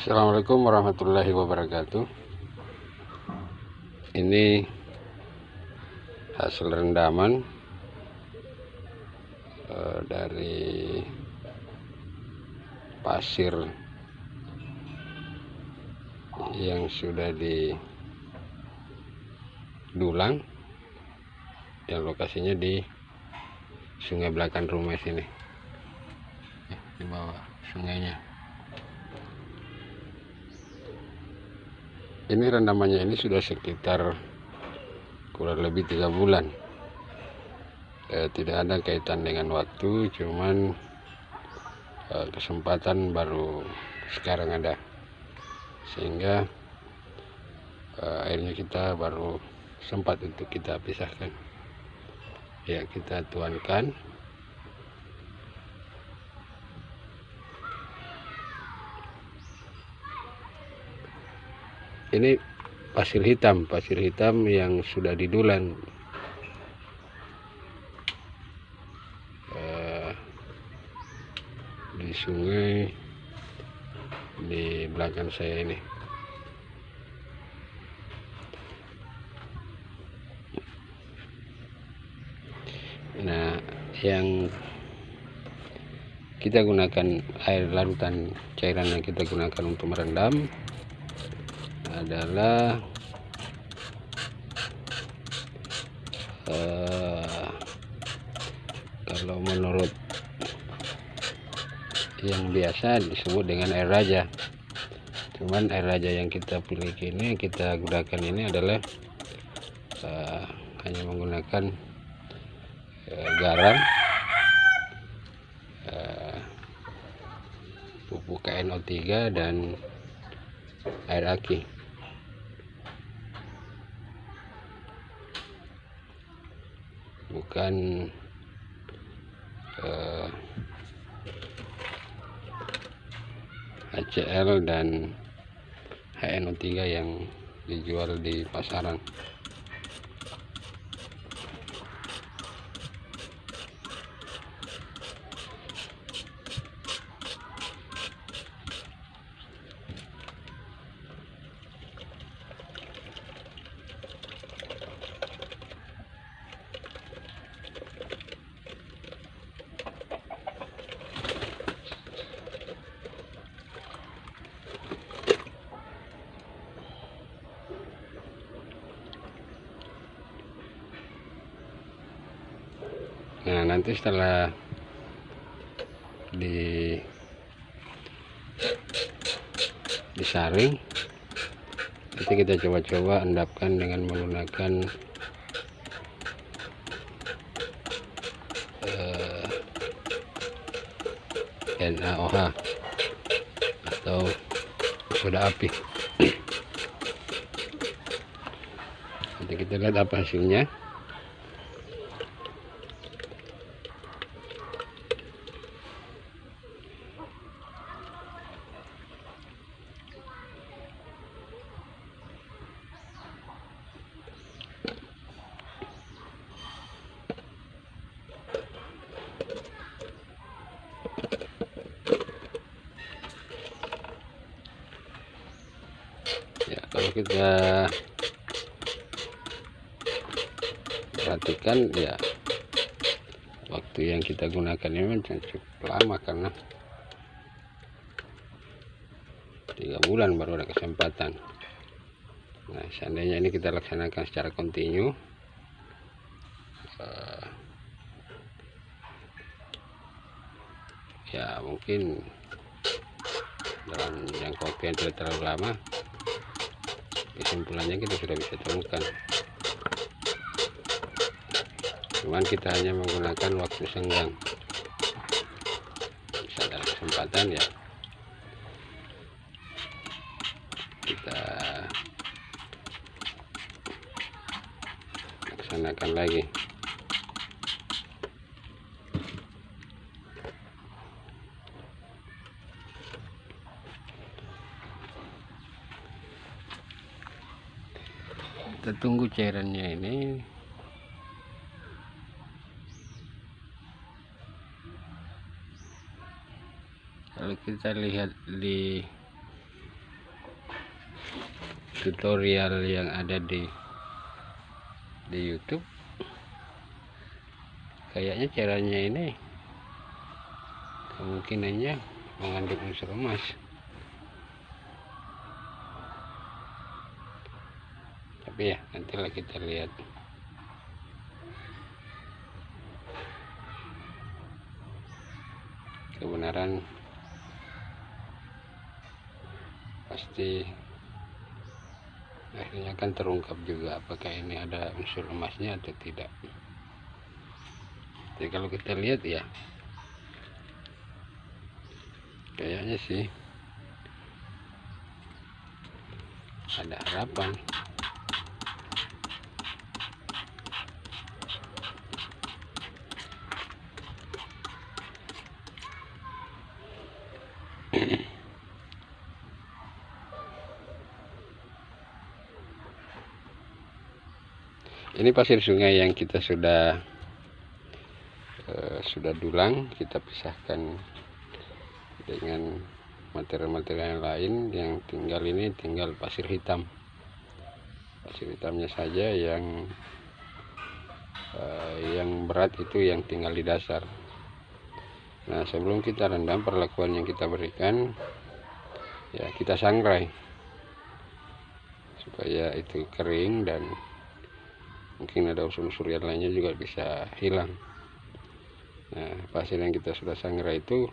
Assalamualaikum warahmatullahi wabarakatuh. Ini hasil rendaman uh, dari pasir yang sudah di dulang yang lokasinya di sungai belakang rumah sini. Di bawah sungainya ini rendamannya ini sudah sekitar kurang lebih tiga bulan. Eh, tidak ada kaitan dengan waktu cuman eh, kesempatan baru sekarang ada. Sehingga eh, akhirnya kita baru sempat untuk kita pisahkan. Ya kita tuankan ini pasir hitam pasir hitam yang sudah didulan. Uh, di sungai di belakang saya ini. Nah yang kita gunakan air larutan cairan yang kita gunakan untuk merendam adalah uh, kalau menurut yang biasa disebut dengan air raja. Cuman air raja yang kita pilih ini kita gunakan ini adalah uh, hanya menggunakan uh, garam uh, pupuk KNO3 dan air aki bukan uh, eh, HCL dan HNO3 yang dijual di pasaran nanti setelah di disaring nanti kita coba-coba endapkan dengan menggunakan uh, eh, NaOH atau soda api. Nanti kita lihat apa hasilnya ya kalau kita perhatikan ya. Waktu yang kita gunakan ini cukup lama karena tiga bulan baru ada kesempatan. Nah seandainya ini kita laksanakan secara kontinu uh, ya mungkin dalam jangka waktu yang terlalu lama kesimpulannya kita sudah bisa temukan cuman kita hanya menggunakan waktu senggang. Bisa ada kesempatan ya. Kita laksanakan lagi kita tunggu cairannya ini. Kalau kita lihat di tutorial yang ada di di YouTube kayaknya caranya ini kemungkinannya mengandung unsur emas tapi ya nantilah kita lihat. Kebenaran pasti akhirnya akan terungkap juga apakah ini ada unsur emasnya atau tidak. Jadi kalau kita lihat ya kayaknya sih ada harapan ini pasir sungai yang kita sudah uh, sudah dulang kita pisahkan dengan material-material lain. Yang tinggal ini tinggal pasir hitam. Pasir hitamnya saja yang uh, yang berat itu yang tinggal di dasar. Nah sebelum kita rendam perlakuan yang kita berikan ya kita sangrai supaya itu kering dan mungkin ada unsur-unsur yang lainnya juga bisa hilang. Nah pasir yang kita sudah sangrai itu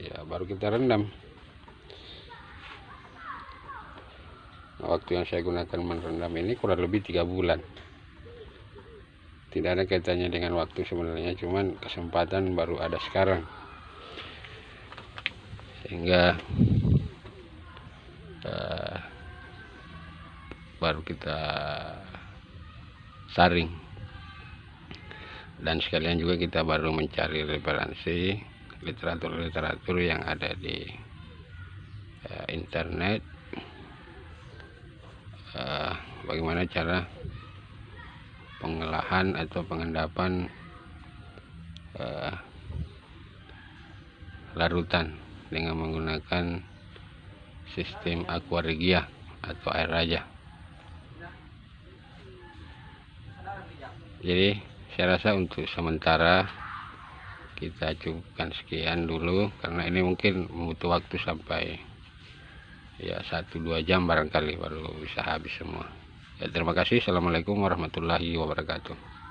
ya baru kita rendam. Nah, waktu yang saya gunakan merendam ini kurang lebih tiga bulan. Tidak ada kaitannya dengan waktu sebenarnya cuman kesempatan baru ada sekarang. Sehingga uh, baru kita saring. Dan sekalian juga kita baru mencari referensi literatur-literatur yang ada di uh, internet. Uh, bagaimana cara pengelahan atau pengendapan uh, larutan dengan menggunakan sistem aquaregia atau air raja jadi saya rasa untuk sementara kita cukupkan sekian dulu karena ini mungkin butuh waktu sampai ya satu dua jam barangkali baru bisa habis semua. Ya terima kasih. Assalamualaikum warahmatullahi wabarakatuh